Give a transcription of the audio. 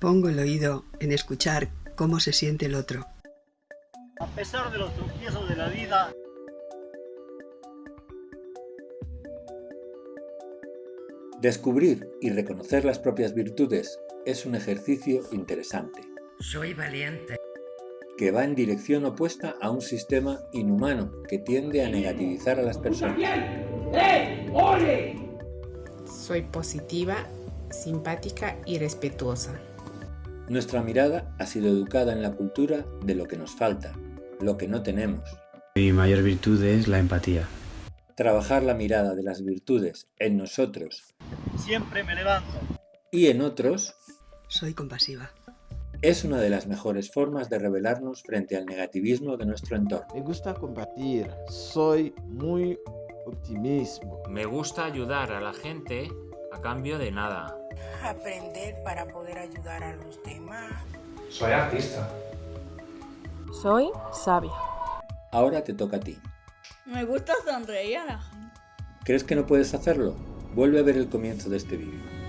Pongo el oído en escuchar cómo se siente el otro. A pesar de los tropiezos de la vida, Descubrir y reconocer las propias virtudes es un ejercicio interesante. Soy valiente. Que va en dirección opuesta a un sistema inhumano que tiende a negativizar a las personas. Soy positiva, simpática y respetuosa. Nuestra mirada ha sido educada en la cultura de lo que nos falta, lo que no tenemos. Mi mayor virtud es la empatía. Trabajar la mirada de las virtudes en nosotros siempre me levanto. y en otros Soy compasiva. es una de las mejores formas de rebelarnos frente al negativismo de nuestro entorno. Me gusta compartir, soy muy optimismo. Me gusta ayudar a la gente a cambio de nada. Aprender para poder ayudar a los demás. Soy artista. Soy sabia. Ahora te toca a ti. Me gusta sonreír a la gente. ¿Crees que no puedes hacerlo? Vuelve a ver el comienzo de este vídeo.